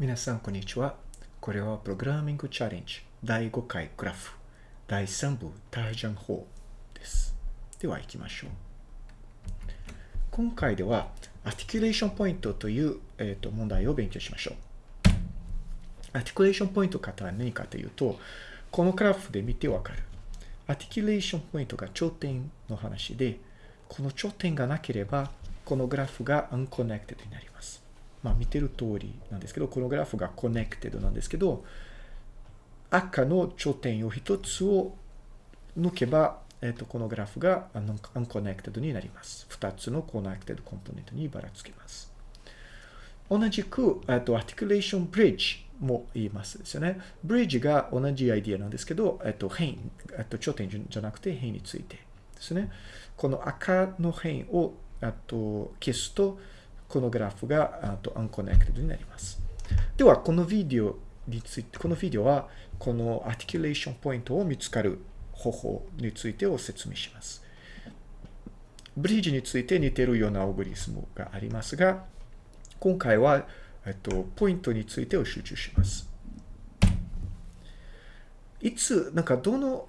皆さん、こんにちは。これはプログラミングチャレンジ第5回グラフ第3部タージャン法です。では行きましょう。今回では、 articulation point という、えー、と問題を勉強しましょう。 articulation point とは何かというと、このグラフで見てわかる。 articulation point が頂点の話で、この頂点がなければ、このグラフが unconnected になります。まあ見てる通りなんですけど、このグラフが connected なんですけど、赤の頂点を一つを抜けば、えっ、と、このグラフが unconnected になります。二つの connected コンポーネントにばらつきます。同じく、えっと、articulation bridge も言いますですよね。ブリッジが同じアイディアなんですけど、えっと、辺、えっと、頂点じゃなくて辺についてですね。この赤の辺を、あと、消すと、このグラフが、あと、unconnected になります。では、このビデオについて、このビデオは、この articulation ポイントを見つかる方法についてを説明します。ブリッジについて似てるようなオグリスムがありますが、今回は、えっと、ポイントについてを集中します。いつ、なんか、どの、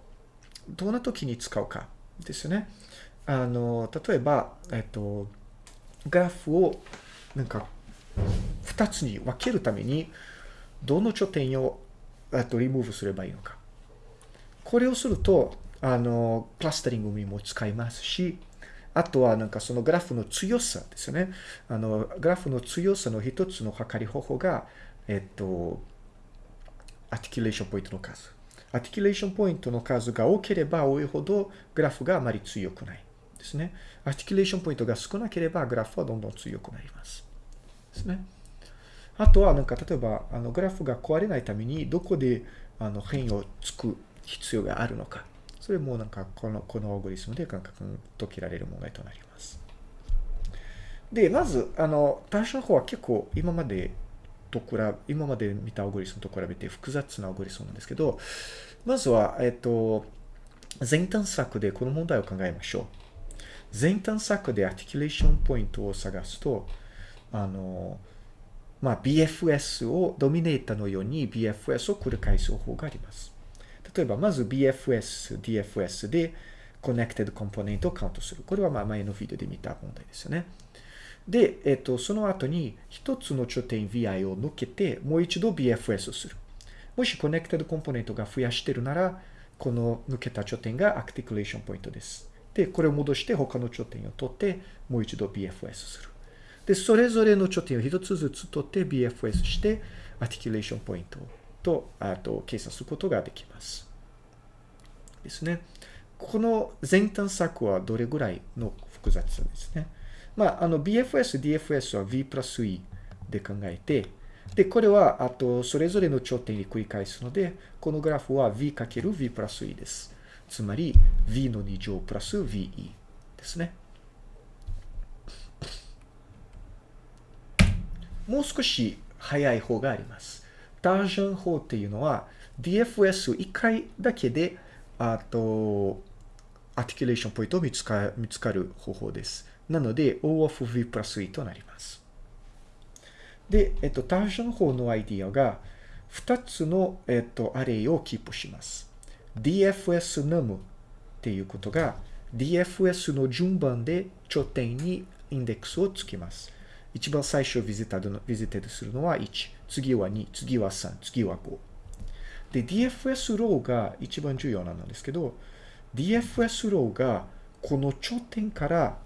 どんな時に使うかですよね。あの、例えば、えっと、グラフを、なんか、二つに分けるために、どの頂点を、えっと、リムーブすればいいのか。これをすると、あの、クラスタリングにも使いますし、あとはなんかそのグラフの強さですよね。あの、グラフの強さの一つの測り方法が、えっと、 articulation point の数。 articulation point の数が多ければ多いほどグラフがあまり強くないですね。 articulation point が少なければグラフはどんどん強くなります。ですね。あとはなんか例えばあのグラフが壊れないためにどこであの辺をつく必要があるのか。それもなんかこのこのアルゴリズムで簡単に解けられる問題となります。で、まず、あの、タージャン法は結構今までと比べ、今まで見たアルゴリズムと比べて複雑なアルゴリズムなんですけど、まずは、えっと、全探索でこの問題を考えましょう。全探索で articulation point を探すと、あの、まあ、BFS を、 dominator のように BFS を繰り返す方法があります。例えば、まず BFS、DFS で Connected Component をカウントする。これはまあ前のビデオで見た問題ですよね。で、えっと、その後に一つの頂点 VI を抜けて、もう一度 BFS をする。もし Connected Component が増やしてるなら、この抜けた頂点が Articulation Point です。で、これを戻して他の頂点を取って、もう一度 BFS する。で、それぞれの頂点を一つずつ取って BFS して、Articulation Point と、あと、計算することができます。ですね。この前端策はどれぐらいの複雑さですね。まあ、あの、BFS、DFS は V プラス E で考えて、で、これは、あと、それぞれの頂点に繰り返すので、このグラフは V かける V プラス E です。つまり、V の2乗プラス VE ですね。もう少し早い方があります。タージャン法っていうのは DFS を1回だけで、あと、 articulation point を見つか見つかる方法です。なので、O of V plus E となります。で、えっと、タージャン法のアイディアが、2つの、えっと、 array をキープします。DFS num っていうことが、DFS の順番で頂点にインデックスをつけます。一番最初ビジター visited するのは1、次は2、次は3、次は5。で、DFS ローが一番重要なんですけど、DFS ローがこの頂点から、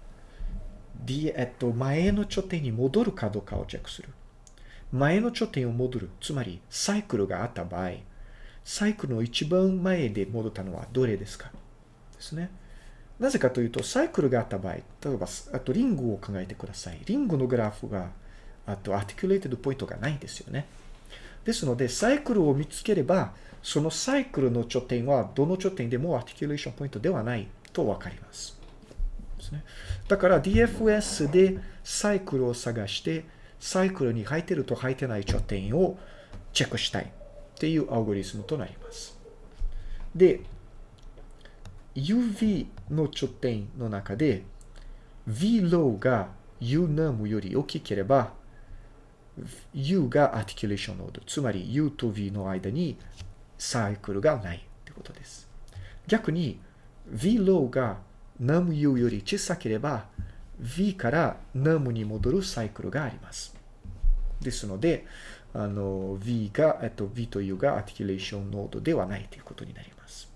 D、えっと、前の頂点に戻るかどうかをチェックする。前の頂点を戻る。つまり、サイクルがあった場合、サイクルの一番前で戻ったのはどれですか？ですね。なぜかというと、サイクルがあった場合、例えば、あとリングを考えてください。リングのグラフが、あと articulated point がないんですよね。ですので、サイクルを見つければ、そのサイクルの頂点は、どの頂点でも articulation point ではないとわかります。ですね。だから DFS でサイクルを探して、サイクルに入ってると入ってない頂点をチェックしたいっていうアルゴリズムとなります。で、UV の頂点の中で V low が U num より大きければ U がアティキュレーションノード。つまり U と V の間にサイクルがないってことです。逆に V ローが NumU より小さければ V から Num に戻るサイクルがあります。ですので、あの V が、えっと、V と U がアティキュレーションノードではないということになります。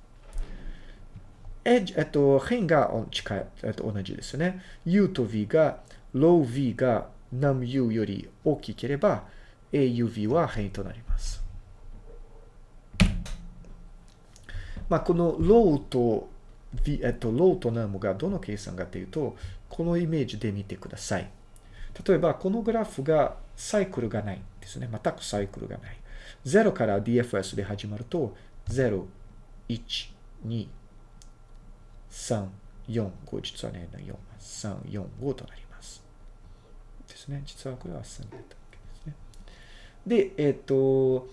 エッジ、えっと、辺が近い、えっと、同じですね。U と V が、low V が NumU より大きければ、AUV は辺となります。まあ、この low と V、えっと、low と num がどの計算かというと、このイメージで見てください。例えば、このグラフがサイクルがないですね。全くサイクルがない。0から DFS で始まると、0、1、2、3、4、5、実はね、4、3、4、5となります。ですね。実はこれは3だったわけですね。で、えっ、と、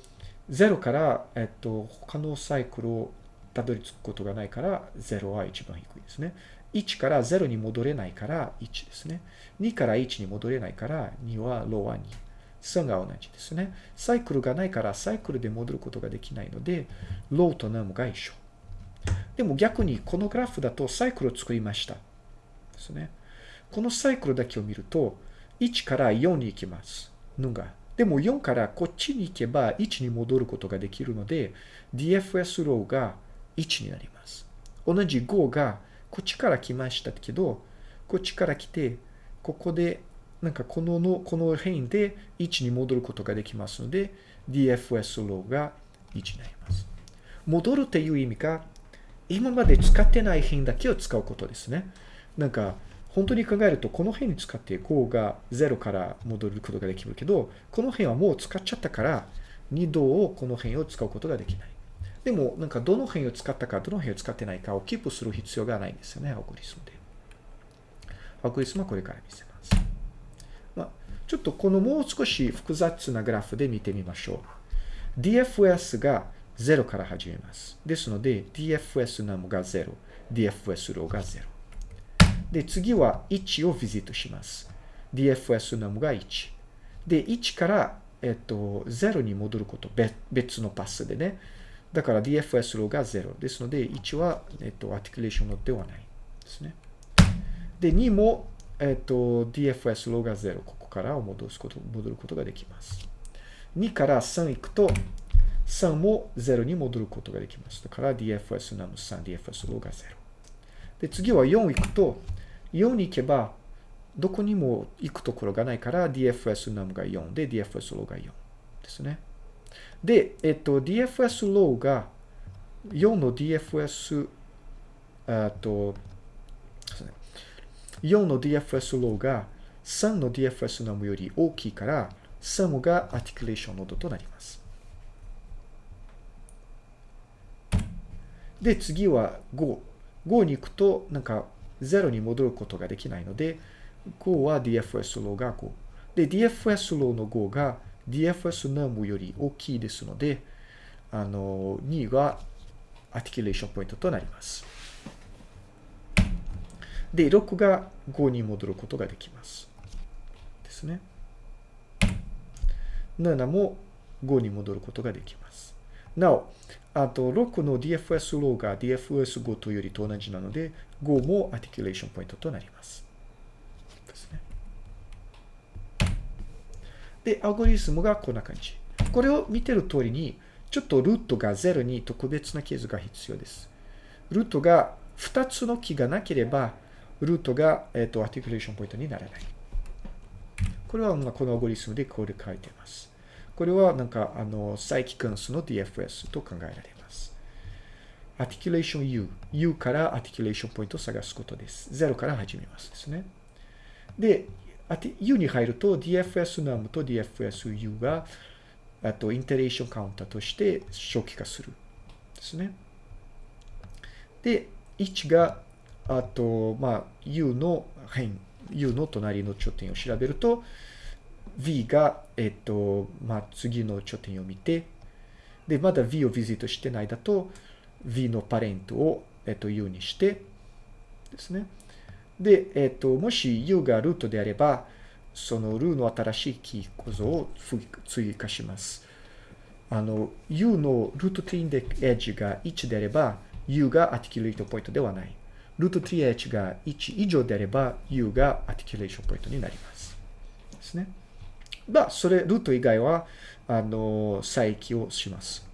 0から、えっ、と、他のサイクルをたどり着くことがないから、0は一番低いですね。1から0に戻れないから1ですね。2から1に戻れないから2はローは2。3が同じですね。サイクルがないからサイクルで戻ることができないので、ローとナムが一緒。でも逆にこのグラフだとサイクルを作りました。ですね。このサイクルだけを見ると、1から4に行きます。ぬが。でも4からこっちに行けば1に戻ることができるので、DFS ローが1になります。同じ5がこっちから来ましたけど、こっちから来て、ここで、なんかこのの、この辺で1に戻ることができますので、DFS ローが1になります。戻るっていう意味が、今まで使ってない辺だけを使うことですね。なんか、本当に考えると、この辺に使って5が0から戻ることができるけど、この辺はもう使っちゃったから、2度この辺を使うことができない。でも、なんかどの辺を使ったか、どの辺を使ってないかをキープする必要がないんですよね、アルゴリズムで。アルゴリズムはこれから見せます。ちょっとこのもう少し複雑なグラフで見てみましょう。DFS が0から始めます。ですので、DFS num が0、DFS low が0。で、次は1を visit します。DFS num が1。で、1から、えっと、0に戻ること、別のパスでね。だから DFS low が0ですので、1は、えっと、 articulation のではないですね。で、2も、えっと、DFS ローが0。ここから戻すこと、戻ることができます。2から3行くと、3も0に戻ることができます。だから DFS num 3、DFS low が0。で、次は4行くと、4に行けば、どこにも行くところがないから DFS num が4で DFS low が4ですね。で、えっと、DFS ローが4の DFS、あと、4の DFS ローが3の DFS ナムより大きいから、3が articulation node となります。で、次は5。5に行くと、なんか0に戻ることができないので、5は DFS low が5。で、DFS ローの5が DFS ナムより大きいですので、あの、2が articulation point となります。で、6が5に戻ることができます。ですね。7も5に戻ることができます。なお、あと6の DFS low が DFS5 というよりと同じなので、5も articulation point となります。ですね。で、アルゴリズムがこんな感じ。これを見てる通りに、ちょっとルートが0に特別なケースが必要です。ルートが2つの木がなければ、ルートが、えっ、と、 articulation point にならない。これは、このアルゴリズムでこれ書いてます。これは、なんか、あの、再帰関数の DFS と考えられます。アティキュレーション U。U から articulation point を探すことです。0から始めますですね。で、U に入ると DFS num と DFSU が、あと、 iteration counter として初期化する。ですね。で、1があと、まあ、U の辺、U の隣の頂点を調べると、V が、えっと、まあ、次の頂点を見て、で、まだ V をビジットしてないだと、V のパレントを、えっと、U にして、ですね。で、えっと、もし U がルートであれば、そのルーの新しいキー構造を追加します。あの、U のルート3でエッジが1であれば、U が articulate point ではない。ルート 3H が1以上であれば、U が articulation point になります。ですね。まあ、それ、ルート以外は、あの、再帰をします。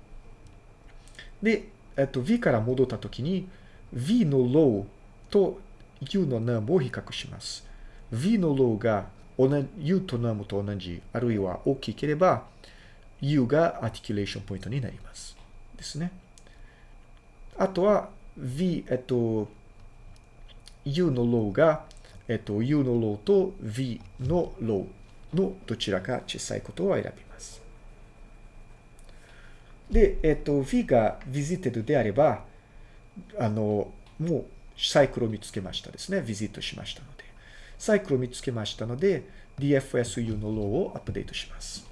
で、えっと、V から戻ったときに、V の low と U の num を比較します。V の low が U と num と同じ、あるいは大きければ、U が articulation point になります。ですね。あとは V、えっと、U の low が、えっと、U の low と V の low のどちらか小さいことを選びます。で、えっと、V が visited であれば、あの、もうサイクルを見つけましたですね。 visit しましたので。サイクルを見つけましたので、DFSU のローをアップデートします。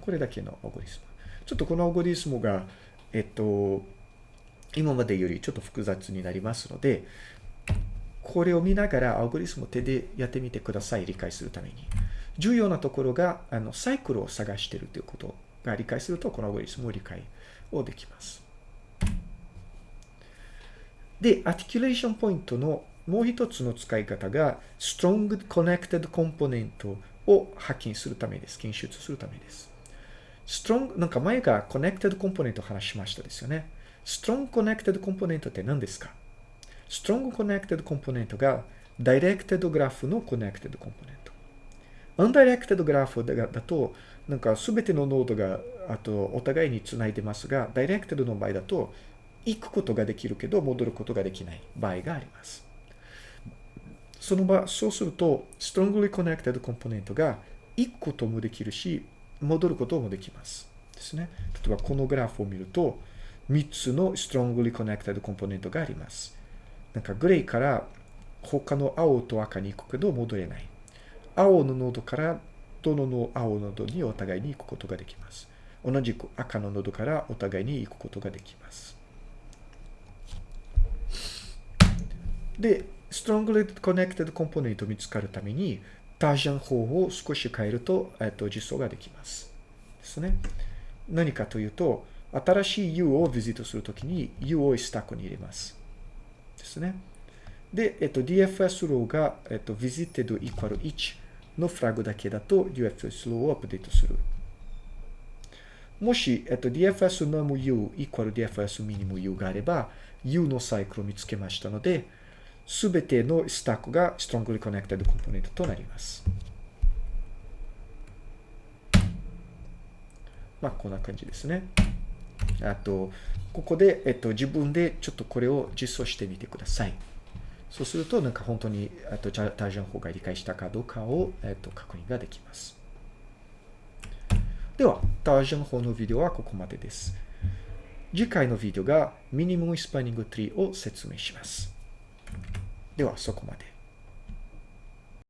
これだけのアルゴリズム。ちょっとこのアルゴリズムが、えっと、今までよりちょっと複雑になりますので、これを見ながらアルゴリズムを手でやってみてください。理解するために。重要なところが、あの、サイクルを探しているということが理解すると、このアルゴリズムを理解をできます。で、 articulation point のもう一つの使い方が、strong connected component を発見するためです。検出するためです。strong、なんか前が connected component を話しましたですよね。strong connected component って何ですか？?strong connected component が directed graph の connected component。undirected graph だと、なんか全てのノードがあとお互いにつないでますが、directed の場合だと行くことができるけど戻ることができない場合があります。その場、そうすると、strongly connected component が行くこともできるし、戻ることもできます。ですね。例えばこのグラフを見ると、3つの strongly connected component があります。なんかグレーから他の青と赤に行くけど戻れない。青のノードからどのの青のノードにお互いに行くことができます。同じく赤のノードからお互いに行くことができます。で、strongly connected component 見つかるために、タージャン法を少し変えると、えっと、実装ができます。ですね。何かというと、新しい U をビジットするときに U をスタックに入れます。ですね。で、えっと、DFS ローが、えっと、visited equal 1のフラグだけだと DFS ローをアップデートする。もし、えっと、DFS num U equal DFS minimum U があれば、U のサイクルを見つけましたので、すべてのスタックが strongly connected component となります。まあ、こんな感じですね。あと、ここで、えっと、自分でちょっとこれを実装してみてください。そうすると、なんか本当に、あと、タージョン法が理解したかどうかを、えっと、確認ができます。では、タージョン法のビデオはここまでです。次回のビデオがミニムムスパニングツリーを説明します。では、そこまで。